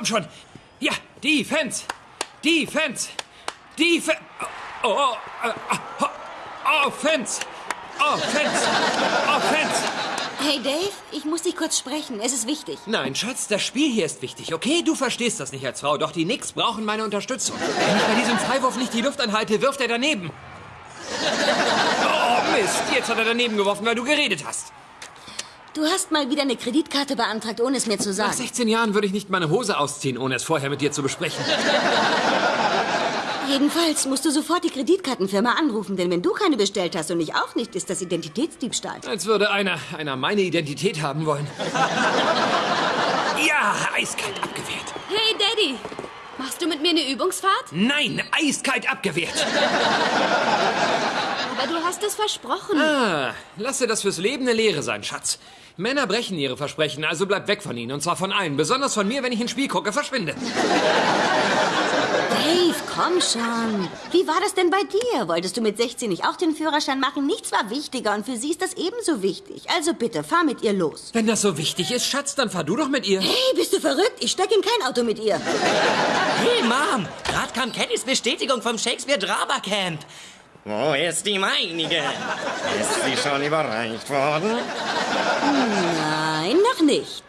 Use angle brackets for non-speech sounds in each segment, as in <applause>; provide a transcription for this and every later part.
komm schon. Ja, Defense. Defense. Defense. Oh, oh, oh, oh, Offense. Offense. Offense. Hey Dave, ich muss dich kurz sprechen. Es ist wichtig. Nein, Schatz, das Spiel hier ist wichtig, okay? Du verstehst das nicht als Frau, doch die Knicks brauchen meine Unterstützung. Wenn ich bei diesem Freiwurf nicht die Luft anhalte, wirft er daneben. Oh, Mist, jetzt hat er daneben geworfen, weil du geredet hast. Du hast mal wieder eine Kreditkarte beantragt, ohne es mir zu Nach sagen. 16 Jahren würde ich nicht meine Hose ausziehen, ohne es vorher mit dir zu besprechen. <laughs> Jedenfalls musst du sofort die Kreditkartenfirma anrufen, denn wenn du keine bestellt hast und ich auch nicht, ist das Identitätsdiebstahl. Als würde einer, einer meine Identität haben wollen. <laughs> Ja, eiskalt abgewehrt. Hey, Daddy. Machst du mit mir eine Übungsfahrt? Nein, eiskalt abgewehrt. <laughs> Aber du hast es versprochen. Ah, lasse das fürs Leben eine Lehre sein, Schatz. Männer brechen ihre Versprechen, also bleib weg von ihnen. Und zwar von allen. Besonders von mir, wenn ich ins Spiel gucke. Verschwinde. Dave, komm schon. Wie war das denn bei dir? Wolltest du mit 16 nicht auch den Führerschein machen? Nichts war wichtiger und für sie ist das ebenso wichtig. Also bitte, fahr mit ihr los. Wenn das so wichtig ist, Schatz, dann fahr du doch mit ihr. Hey, bist du verrückt? Ich steig in kein Auto mit ihr. Hey, Mom! Gerade kam Kennys Bestätigung vom Shakespeare Drama Camp. Wo ist die meinige? Ist sie schon überreicht worden? Nein, noch nicht.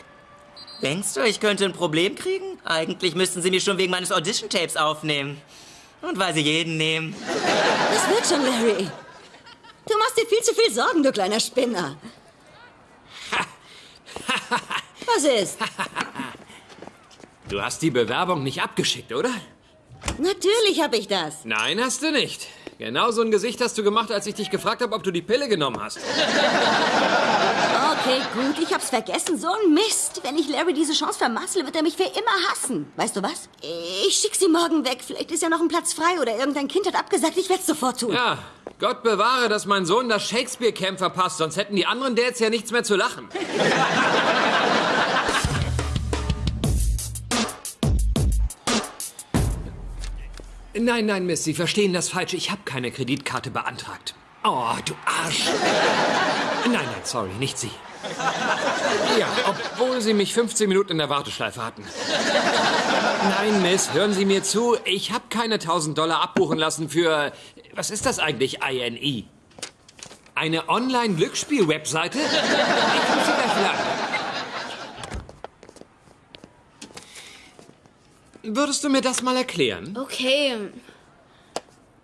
Denkst du, ich könnte ein Problem kriegen? Eigentlich müssten sie mich schon wegen meines Audition-Tapes aufnehmen. Und weil sie jeden nehmen. Das wird schon, Larry. Du machst dir viel zu viel Sorgen, du kleiner Spinner. <laughs> Was ist? Du hast die Bewerbung nicht abgeschickt, oder? Natürlich habe ich das. Nein, hast du nicht. Genau so ein Gesicht hast du gemacht, als ich dich gefragt habe, ob du die Pille genommen hast. Okay, gut, ich hab's vergessen. So ein Mist. Wenn ich Larry diese Chance vermassle, wird er mich für immer hassen. Weißt du was? Ich schick sie morgen weg. Vielleicht ist ja noch ein Platz frei oder irgendein Kind hat abgesagt. Ich werd's sofort tun. Ja, Gott bewahre, dass mein Sohn das Shakespeare-Camp verpasst, sonst hätten die anderen Dads ja nichts mehr zu lachen. Nein, nein, Miss, Sie verstehen das falsch. Ich habe keine Kreditkarte beantragt. Oh, du Arsch. Nein, nein, sorry, nicht Sie. Ja, obwohl Sie mich 15 Minuten in der Warteschleife hatten. Nein, Miss, hören Sie mir zu. Ich habe keine 1000 Dollar abbuchen lassen für... Was ist das eigentlich, INE? Eine Online-Glücksspiel-Webseite? Ich muss Sie gleich Würdest du mir das mal erklären? Okay.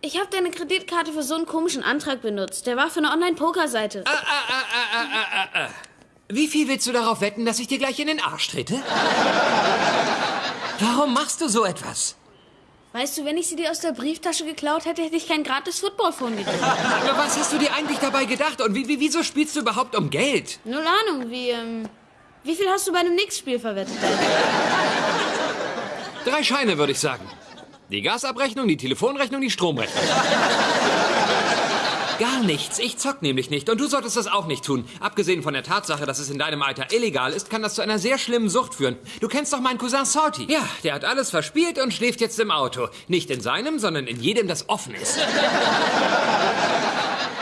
Ich habe deine Kreditkarte für so einen komischen Antrag benutzt. Der war für eine Online-Poker-Seite. Wie viel willst du darauf wetten, dass ich dir gleich in den Arsch trete? Warum machst du so etwas? Weißt du, wenn ich sie dir aus der Brieftasche geklaut hätte, hätte ich kein gratis Footballphone gekriegt. Aber was hast du dir eigentlich dabei gedacht? Und wie, wie, wieso spielst du überhaupt um Geld? Null Ahnung, wie, ähm... Wie viel hast du bei einem Nix-Spiel verwettet? Drei Scheine, würde ich sagen. Die Gasabrechnung, die Telefonrechnung, die Stromrechnung. <laughs> Gar nichts. Ich zock nämlich nicht. Und du solltest das auch nicht tun. Abgesehen von der Tatsache, dass es in deinem Alter illegal ist, kann das zu einer sehr schlimmen Sucht führen. Du kennst doch meinen Cousin Salty. Ja, der hat alles verspielt und schläft jetzt im Auto. Nicht in seinem, sondern in jedem, das offen ist. <laughs>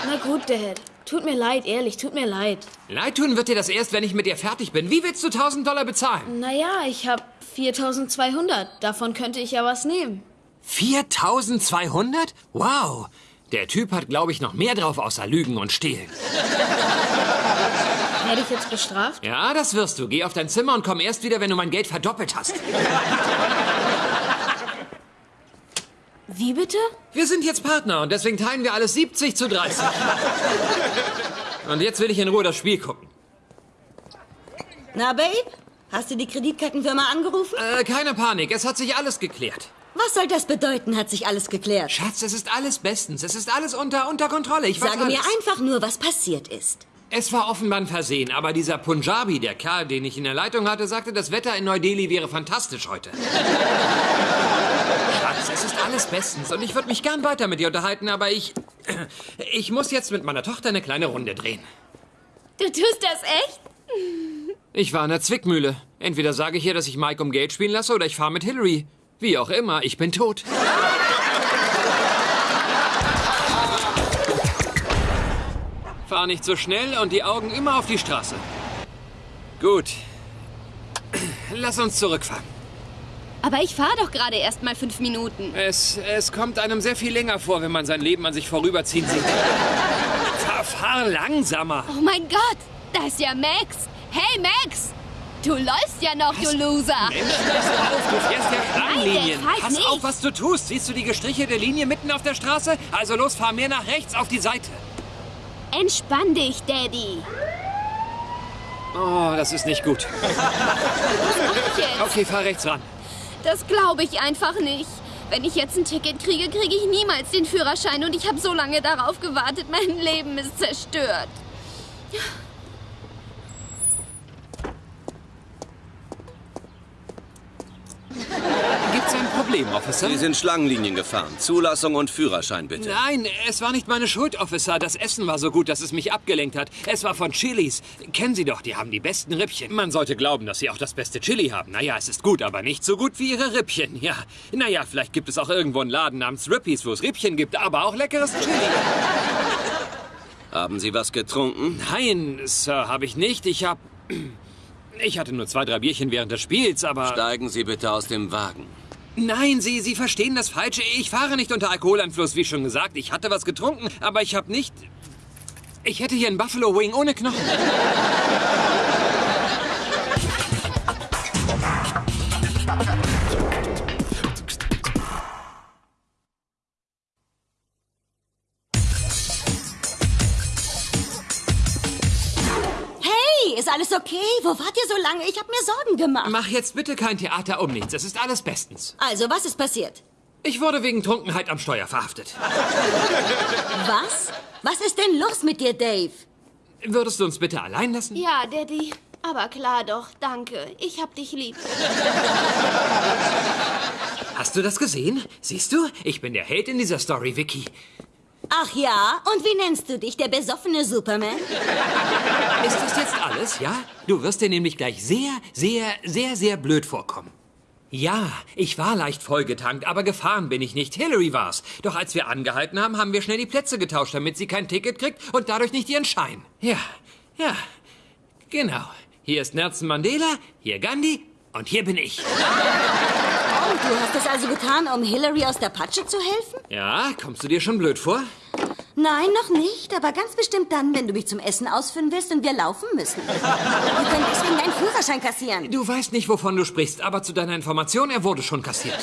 Na gut, Dad. Tut mir leid, ehrlich, tut mir leid. Leid tun wird dir das erst, wenn ich mit dir fertig bin. Wie willst du 1000 Dollar bezahlen? Naja, ich hab 4200. Davon könnte ich ja was nehmen. 4200? Wow. Der Typ hat, glaube ich, noch mehr drauf außer Lügen und Stehlen. Werde ich jetzt bestraft? Ja, das wirst du. Geh auf dein Zimmer und komm erst wieder, wenn du mein Geld verdoppelt hast. Wie bitte? Wir sind jetzt Partner und deswegen teilen wir alles 70 zu 30. <laughs> Und jetzt will ich in Ruhe das Spiel gucken. Na, Babe? Hast du die Kreditkartenfirma angerufen? Äh, keine Panik, es hat sich alles geklärt. Was soll das bedeuten, hat sich alles geklärt? Schatz, es ist alles bestens. Es ist alles unter, unter Kontrolle. Ich weiß Sage mir einfach nur, was passiert ist. Es war offenbar ein Versehen, aber dieser Punjabi, der Kerl, den ich in der Leitung hatte, sagte, das Wetter in Neu-Delhi wäre fantastisch heute. <laughs> Alles bestens und ich würde mich gern weiter mit dir unterhalten, aber ich... <clears throat> Ich muss jetzt mit meiner Tochter eine kleine Runde drehen. Du tust das echt? Ich war in der Zwickmühle. Entweder sage ich ihr, dass ich Mike um Geld spielen lasse, oder ich fahre mit Hillary. Wie auch immer, ich bin tot. Fahr nicht so schnell und die Augen immer auf die Straße. Gut. <clears throat> Lass uns zurückfahren. Aber ich fahre doch gerade erst mal fünf Minuten. Es, es kommt einem sehr viel länger vor, wenn man sein Leben an sich vorüberziehen sieht. fahr, fahr langsamer. Oh mein Gott, da ist ja Max. Hey Max, du läufst ja noch, du Loser. Mensch, pass auf, du fährst ja halt Pass nicht. auf, was du tust. Siehst du die gestrichelte Linie mitten auf der Straße? Also los, fahr mehr nach rechts auf die Seite. Entspann dich, Daddy. Oh, das ist nicht gut. Okay, fahr rechts ran. Das glaube ich einfach nicht. Wenn ich jetzt ein Ticket kriege, kriege ich niemals den Führerschein und ich habe so lange darauf gewartet. Mein Leben ist zerstört. Gibt's ein Problem, Officer? Sie sind Schlangenlinien gefahren. Zulassung und Führerschein bitte. Nein, es war nicht meine Schuld, Officer. Das Essen war so gut, dass es mich abgelenkt hat. Es war von Chilis. Kennen Sie doch, die haben die besten Rippchen. Man sollte glauben, dass sie auch das beste Chili haben. Naja, es ist gut, aber nicht so gut wie ihre Rippchen. Ja, naja, vielleicht gibt es auch irgendwo einen Laden namens Rippies, wo es Rippchen gibt, aber auch leckeres Chili. <laughs> Haben Sie was getrunken? Nein, Sir, habe ich nicht. Ich hab... <clears throat> Ich hatte nur zwei, drei Bierchen während des Spiels, aber... Steigen Sie bitte aus dem Wagen. Nein, Sie, Sie verstehen das Falsche. Ich fahre nicht unter Alkoholeinfluss, wie schon gesagt. Ich hatte was getrunken, aber ich habe nicht... Ich hätte hier einen Buffalo Wing ohne Knochen. Alles okay? Wo wart ihr so lange? Ich habe mir Sorgen gemacht. Mach jetzt bitte kein Theater um nichts. Es ist alles bestens. Also, was ist passiert? Ich wurde wegen Trunkenheit am Steuer verhaftet. <laughs> Was? Was ist denn los mit dir, Dave? Würdest du uns bitte allein lassen? Ja, Daddy. Aber klar doch, danke. Ich hab dich lieb. Hast du das gesehen? Siehst du? Ich bin der Held in dieser Story, Vicky. Ach ja, und wie nennst du dich, der besoffene Superman? Ist das jetzt alles, ja? Du wirst dir nämlich gleich sehr, sehr, sehr, sehr blöd vorkommen. Ja, ich war leicht vollgetankt, aber gefahren bin ich nicht. Hillary war's. Doch als wir angehalten haben, haben wir schnell die Plätze getauscht, damit sie kein Ticket kriegt und dadurch nicht ihren Schein. Ja, ja, genau. Hier ist Nelson Mandela, hier Gandhi und hier bin ich. Und du hast das also getan, um Hillary aus der Patsche zu helfen? Ja, kommst du dir schon blöd vor? Nein, noch nicht, aber ganz bestimmt dann, wenn du mich zum Essen ausführen willst und wir laufen müssen. Wir können deswegen deinen Führerschein kassieren. Du weißt nicht, wovon du sprichst, aber zu deiner Information, er wurde schon kassiert.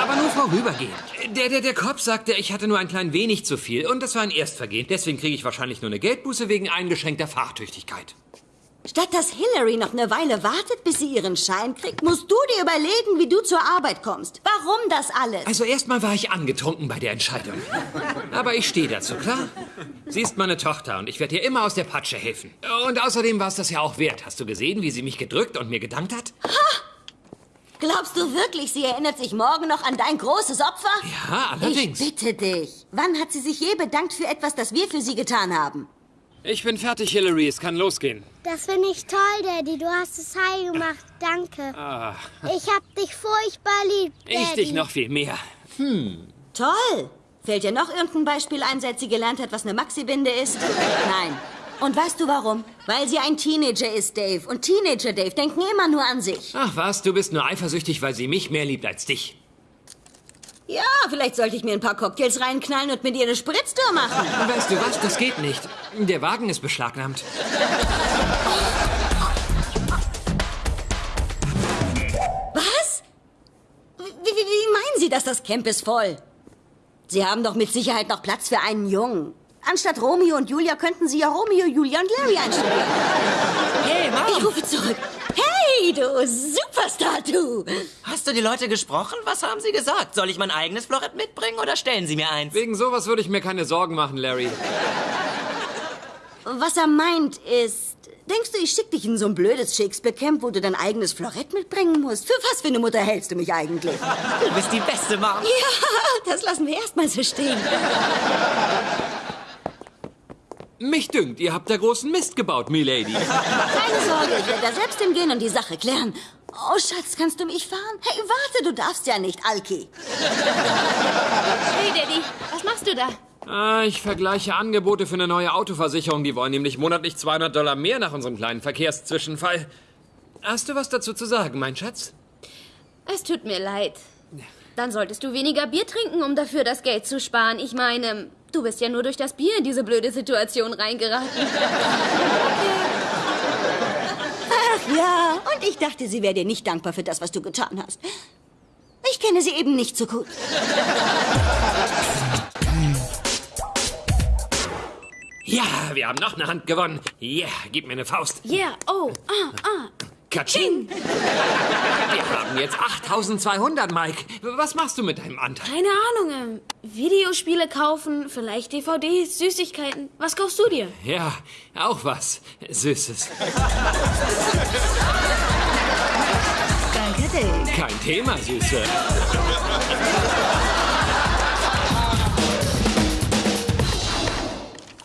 Aber nur vorübergehend. Der, der, der Kopf sagte, ich hatte nur ein klein wenig zu viel und das war ein Erstvergehen. Deswegen kriege ich wahrscheinlich nur eine Geldbuße wegen eingeschränkter Fahrtüchtigkeit. Statt dass Hillary noch eine Weile wartet, bis sie ihren Schein kriegt, musst du dir überlegen, wie du zur Arbeit kommst. Warum das alles? Also erstmal war ich angetrunken bei der Entscheidung. Aber ich stehe dazu, klar? Sie ist meine Tochter und ich werde ihr immer aus der Patsche helfen. Und außerdem war es das ja auch wert. Hast du gesehen, wie sie mich gedrückt und mir gedankt hat? Glaubst du wirklich, sie erinnert sich morgen noch an dein großes Opfer? Ja, allerdings. Ich bitte dich. Wann hat sie sich je bedankt für etwas, das wir für sie getan haben? Ich bin fertig, Hillary. Es kann losgehen. Das finde ich toll, Daddy. Du hast es heil gemacht. Danke. Ich hab dich furchtbar lieb, Daddy. Ich dich noch viel mehr. Toll. Fällt dir noch irgendein Beispiel ein, seit sie gelernt hat, was eine Maxi-Binde ist? Nein. Und weißt du warum? Weil sie ein Teenager ist, Dave. Und Teenager, Dave, denken immer nur an sich. Ach was, du bist nur eifersüchtig, weil sie mich mehr liebt als dich. Ja, vielleicht sollte ich mir ein paar Cocktails reinknallen und mit ihr eine Spritztour machen. Weißt du was, das geht nicht. Der Wagen ist beschlagnahmt. Was? Wie, wie, wie meinen Sie, dass das Camp ist voll? Sie haben doch mit Sicherheit noch Platz für einen Jungen. Anstatt Romeo und Julia könnten Sie ja Romeo, Julia und Larry einstudieren. Hey, Ich Mom! rufe zurück. Hey, du Superstar, du! Hast du die Leute gesprochen? Was haben sie gesagt? Soll ich mein eigenes Florett mitbringen oder stellen sie mir eins? Wegen sowas würde ich mir keine Sorgen machen, Larry. Was er meint ist, denkst du, ich schick dich in so ein blödes Shakespeare-Camp, wo du dein eigenes Florett mitbringen musst? Für was für eine Mutter hältst du mich eigentlich? Du bist die beste, Mom. Ja, das lassen wir erstmal so stehen. Mich dünkt, ihr habt da großen Mist gebaut, Milady. <laughs> Keine Sorge, ich werde da selbst hingehen und die Sache klären. Oh, Schatz, kannst du mich fahren? Hey, warte, du darfst ja nicht, Alki. Hey, Daddy, was machst du da? Ah, ich vergleiche Angebote für eine neue Autoversicherung. Die wollen nämlich monatlich 200 Dollar mehr nach unserem kleinen Verkehrszwischenfall. Hast du was dazu zu sagen, mein Schatz? Es tut mir leid. Dann solltest du weniger Bier trinken, um dafür das Geld zu sparen. Ich meine, du bist ja nur durch das Bier in diese blöde Situation reingeraten. Ach ja, und ich dachte, sie wäre dir nicht dankbar für das, was du getan hast. Ich kenne sie eben nicht so gut. Ja, wir haben noch eine Hand gewonnen. Yeah, gib mir eine Faust. Yeah, oh, ah, ah. Katsching! Wir haben jetzt 8200, Mike. Was machst du mit deinem Anteil? Keine Ahnung, ähm, Videospiele kaufen, vielleicht DVDs, Süßigkeiten. Was kaufst du dir? Ja, auch was Süßes. Danke, Dave. Kein Thema, Süße.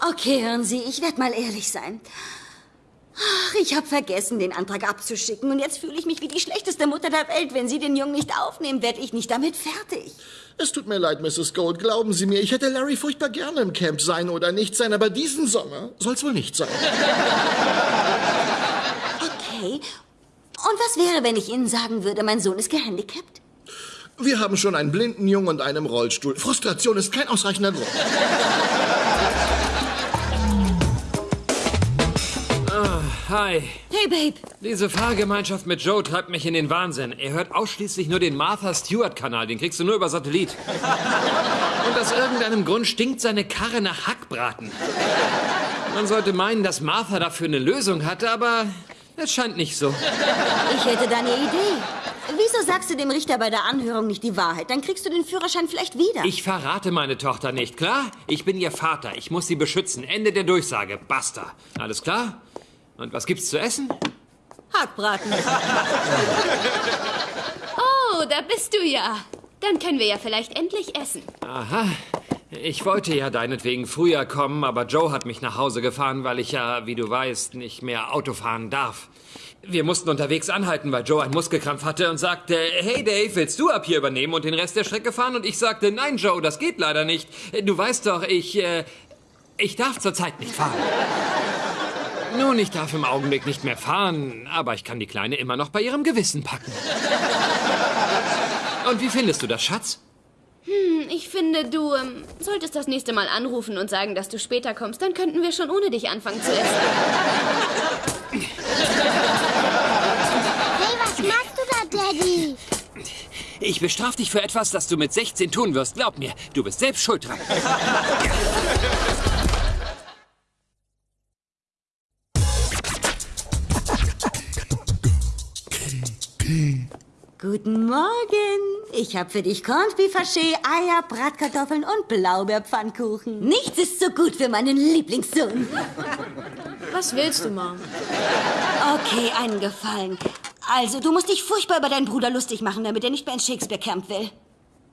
Okay, hören Sie, ich werde mal ehrlich sein. Ach, ich habe vergessen, den Antrag abzuschicken. Und jetzt fühle ich mich wie die schlechteste Mutter der Welt. Wenn Sie den Jungen nicht aufnehmen, werde ich nicht damit fertig. Es tut mir leid, Mrs. Gold. Glauben Sie mir, ich hätte Larry furchtbar gerne im Camp sein oder nicht sein, aber diesen Sommer soll's wohl nicht sein. Okay. Und was wäre, wenn ich Ihnen sagen würde, mein Sohn ist gehandicapt? Wir haben schon einen blinden Jungen und einen Rollstuhl. Frustration ist kein ausreichender Grund. Hi. Hey, Babe. Diese Fahrgemeinschaft mit Joe treibt mich in den Wahnsinn. Er hört ausschließlich nur den Martha Stewart-Kanal. Den kriegst du nur über Satellit. Und aus irgendeinem Grund stinkt seine Karre nach Hackbraten. Man sollte meinen, dass Martha dafür eine Lösung hatte, aber es scheint nicht so. Ich hätte da eine Idee. Wieso sagst du dem Richter bei der Anhörung nicht die Wahrheit? Dann kriegst du den Führerschein vielleicht wieder. Ich verrate meine Tochter nicht, klar? Ich bin ihr Vater. Ich muss sie beschützen. Ende der Durchsage. Basta. Alles klar? Und was gibt's zu essen? Hackbraten. <laughs> Oh, da bist du ja. Dann können wir ja vielleicht endlich essen. Aha. Ich wollte ja deinetwegen früher kommen, aber Joe hat mich nach Hause gefahren, weil ich ja, wie du weißt, nicht mehr Auto fahren darf. Wir mussten unterwegs anhalten, weil Joe einen Muskelkrampf hatte und sagte, hey Dave, willst du ab hier übernehmen und den Rest der Strecke fahren? Und ich sagte, nein Joe, das geht leider nicht. Du weißt doch, ich, äh, ich darf zurzeit nicht fahren. Nun, ich darf im Augenblick nicht mehr fahren, aber ich kann die Kleine immer noch bei ihrem Gewissen packen. Und wie findest du das, Schatz? Hm, Ich finde, du ähm, solltest das nächste Mal anrufen und sagen, dass du später kommst. Dann könnten wir schon ohne dich anfangen zu essen. Hey, was machst du da, Daddy? Ich bestraf dich für etwas, das du mit 16 tun wirst. Glaub mir, du bist selbst schuld dran. Guten Morgen. Ich habe für dich Corned Beef Haché, Eier, Bratkartoffeln und Blaubeerpfannkuchen. Nichts ist so gut für meinen Lieblingssohn. Was willst du, Mom? Okay, einen Gefallen. Also, du musst dich furchtbar über deinen Bruder lustig machen, damit er nicht mehr ins Shakespeare Camp will.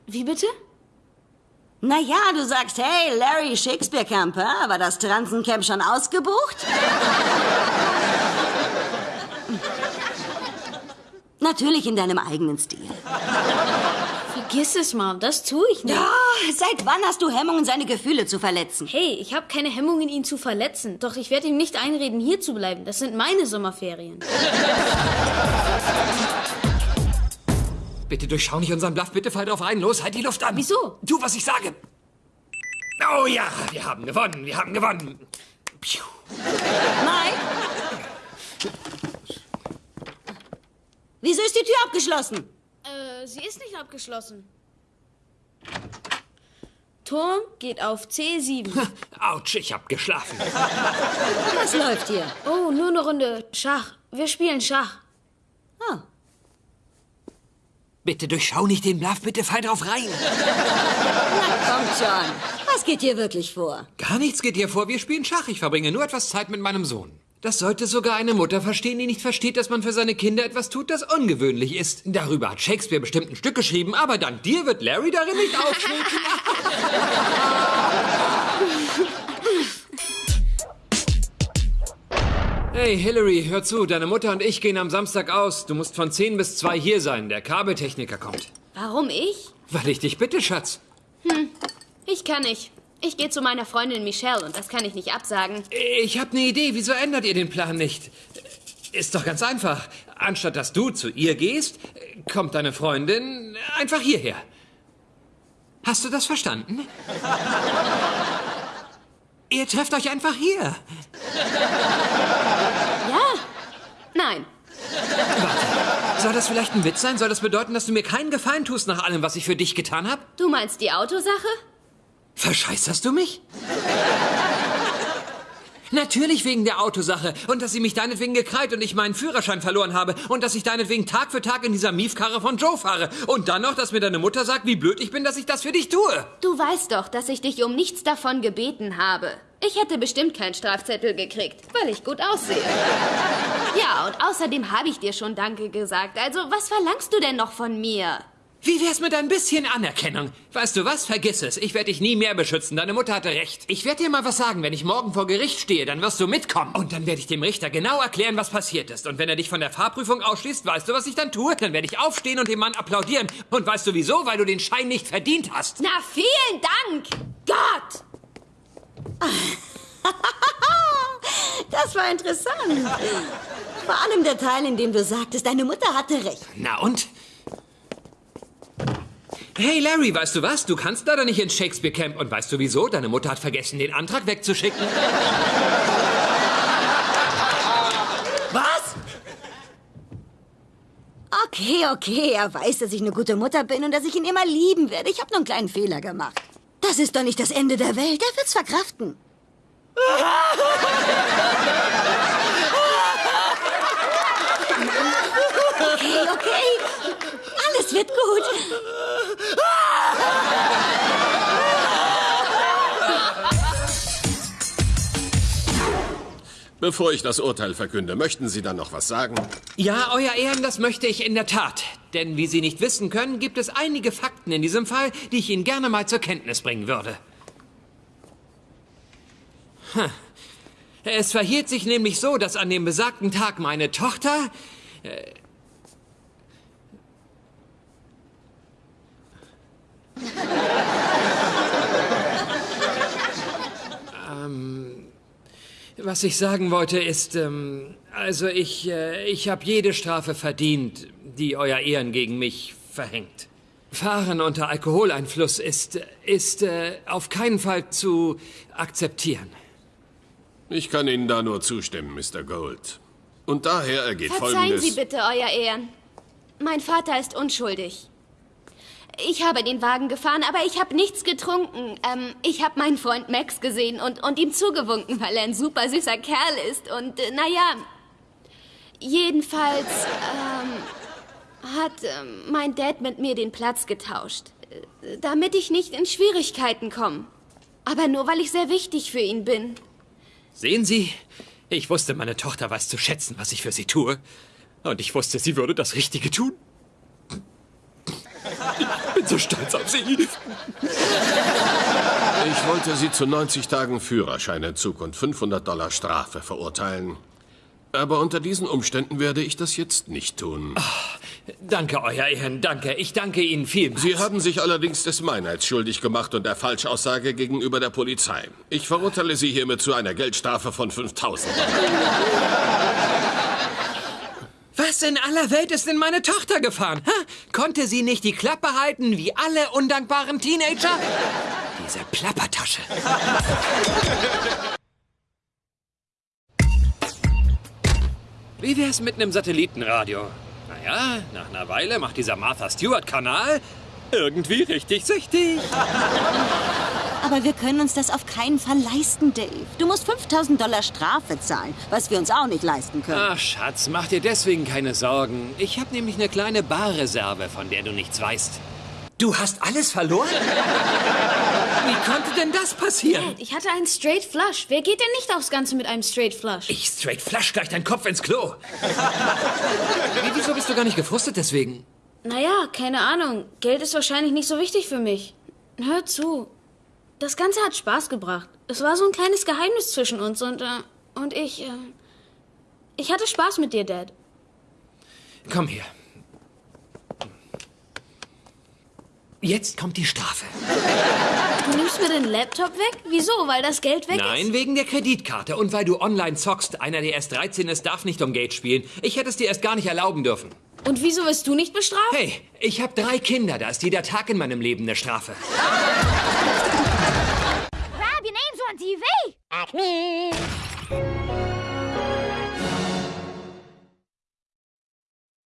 Wie bitte? Naja, du sagst, hey, Larry, Shakespeare Camp, war das Transencamp schon ausgebucht? Natürlich in deinem eigenen Stil. Vergiss es, Mom. Das tue ich nicht. Ja, seit wann hast du Hemmungen, seine Gefühle zu verletzen? Hey, ich habe keine Hemmungen, ihn zu verletzen. Doch ich werde ihm nicht einreden, hier zu bleiben. Das sind meine Sommerferien. Bitte durchschau nicht unseren Bluff, bitte fall drauf ein. Los, halt die Luft an. Wieso? Tu, was ich sage. Oh ja, wir haben gewonnen, wir haben gewonnen. Piu. Nein. Wieso ist die Tür abgeschlossen? Äh, sie ist nicht abgeschlossen. Turm geht auf C7. <laughs> Autsch, ich hab geschlafen. <laughs> Was läuft hier? Oh, nur eine Runde Schach. Wir spielen Schach. Ah, Bitte durchschau nicht den Bluff, bitte fall drauf rein. kommt schon. Was geht hier wirklich vor? Gar nichts geht hier vor, wir spielen Schach. Ich verbringe nur etwas Zeit mit meinem Sohn. Das sollte sogar eine Mutter verstehen, die nicht versteht, dass man für seine Kinder etwas tut, das ungewöhnlich ist. Darüber hat Shakespeare bestimmt ein Stück geschrieben, aber dank dir wird Larry darin nicht auftreten. <laughs> Hey, Hillary, hör zu, deine Mutter und ich gehen am Samstag aus. Du musst von 10 bis 2 hier sein. Der Kabeltechniker kommt. Warum ich? Weil ich dich bitte, Schatz. Ich kann nicht. Ich gehe zu meiner Freundin Michelle und das kann ich nicht absagen. Ich habe eine Idee. Wieso ändert ihr den Plan nicht? ist doch ganz einfach. Anstatt dass du zu ihr gehst, kommt deine Freundin einfach hierher. Hast du das verstanden? <laughs> Ihr trefft euch einfach hier. Ja? Nein. Warte, soll das vielleicht ein Witz sein? Soll das bedeuten, dass du mir keinen Gefallen tust nach allem, was ich für dich getan habe? Du meinst die Autosache? Verscheißerst du mich? Natürlich wegen der Autosache und dass sie mich deinetwegen gekreit und ich meinen Führerschein verloren habe und dass ich deinetwegen Tag für Tag in dieser Miefkarre von Joe fahre und dann noch, dass mir deine Mutter sagt, wie blöd ich bin, dass ich das für dich tue. Du weißt doch, dass ich dich um nichts davon gebeten habe. Ich hätte bestimmt keinen Strafzettel gekriegt, weil ich gut aussehe. Ja, und außerdem habe ich dir schon Danke gesagt. Also, was verlangst du denn noch von mir? Wie wär's mit ein bisschen Anerkennung? Weißt du was? Vergiss es. Ich werde dich nie mehr beschützen. Deine Mutter hatte recht. Ich werde dir mal was sagen. Wenn ich morgen vor Gericht stehe, dann wirst du mitkommen. Und dann werde ich dem Richter genau erklären, was passiert ist. Und wenn er dich von der Fahrprüfung ausschließt, weißt du, was ich dann tue? Dann werde ich aufstehen und dem Mann applaudieren. Und weißt du wieso? Weil du den Schein nicht verdient hast. Na, vielen Dank! Gott! <laughs> Das war interessant. Vor allem der Teil, in dem du sagtest, deine Mutter hatte recht. Na und? Hey Larry, weißt du was? Du kannst leider nicht ins Shakespeare Camp. Und weißt du wieso? Deine Mutter hat vergessen, den Antrag wegzuschicken. <laughs> Was? Okay, okay, er weiß, dass ich eine gute Mutter bin und dass ich ihn immer lieben werde. Ich habe nur einen kleinen Fehler gemacht. Das ist doch nicht das Ende der Welt. Er wird's verkraften. <laughs> Okay, okay. Alles wird gut. Bevor ich das Urteil verkünde, möchten Sie dann noch was sagen? Ja, Euer Ehren, das möchte ich in der Tat. Denn wie Sie nicht wissen können, gibt es einige Fakten in diesem Fall, die ich Ihnen gerne mal zur Kenntnis bringen würde. Hm. Es verhielt sich nämlich so, dass an dem besagten Tag meine Tochter. Äh, ähm, was ich sagen wollte ist, ähm, also ich, äh, ich habe jede Strafe verdient, die Euer Ehren gegen mich verhängt. Fahren unter Alkoholeinfluss ist, ist äh, auf keinen Fall zu akzeptieren. Ich kann Ihnen da nur zustimmen, Mr. Gold. Und daher ergeht Verzeihen Folgendes... Sie bitte, Euer Ehren. Mein Vater ist unschuldig. Ich habe den Wagen gefahren, aber ich habe nichts getrunken. Ähm, ich habe meinen Freund Max gesehen und, und ihm zugewunken, weil er ein super süßer Kerl ist. Und äh, naja, jedenfalls ähm, hat ähm, mein Dad mit mir den Platz getauscht, äh, damit ich nicht in Schwierigkeiten komme. Aber nur, weil ich sehr wichtig für ihn bin. Sehen Sie, ich wusste, meine Tochter weiß zu schätzen, was ich für sie tue. Und ich wusste, sie würde das Richtige tun. Ich bin so stolz auf sie. Ich wollte Sie zu 90 Tagen Führerscheinentzug und 500 Dollar Strafe verurteilen. Aber unter diesen Umständen werde ich das jetzt nicht tun. Danke, Euer Ehren, danke. Ich danke Ihnen vielmals. Sie haben sich allerdings des Meinheits schuldig gemacht und der Falschaussage gegenüber der Polizei. Ich verurteile Sie hiermit zu einer Geldstrafe von 5000 Dollar. Was in aller Welt ist denn meine Tochter gefahren? Ha? Konnte sie nicht die Klappe halten wie alle undankbaren Teenager? Diese Plappertasche. Wie wär's mit einem Satellitenradio? Naja, nach einer Weile macht dieser Martha Stewart-Kanal irgendwie richtig süchtig. Aber wir können uns das auf keinen Fall leisten, Dave. Du musst 5000 Dollar Strafe zahlen, was wir uns auch nicht leisten können. Ach, Schatz, mach dir deswegen keine Sorgen. Ich habe nämlich eine kleine Barreserve, von der du nichts weißt. Du hast alles verloren? Wie konnte denn das passieren? Dad, ich hatte einen Straight Flush. Wer geht denn nicht aufs Ganze mit einem Straight Flush? Ich straight flash gleich deinen Kopf ins Klo. <laughs> Wie, wieso bist du gar nicht gefrustet deswegen? Naja, keine Ahnung. Geld ist wahrscheinlich nicht so wichtig für mich. Hör zu. Das Ganze hat Spaß gebracht. Es war so ein kleines Geheimnis zwischen uns und, äh, und ich, äh, ich hatte Spaß mit dir, Dad. Komm her. Jetzt kommt die Strafe. Du nimmst mir den Laptop weg? Wieso? Weil das Geld weg ist? Nein, wegen der Kreditkarte und weil du online zockst. Einer, der erst 13 ist, darf nicht um Geld spielen. Ich hätte es dir erst gar nicht erlauben dürfen. Und wieso wirst du nicht bestraft? Hey, ich habe drei Kinder. Da ist jeder Tag in meinem Leben eine Strafe. on TV! Acme!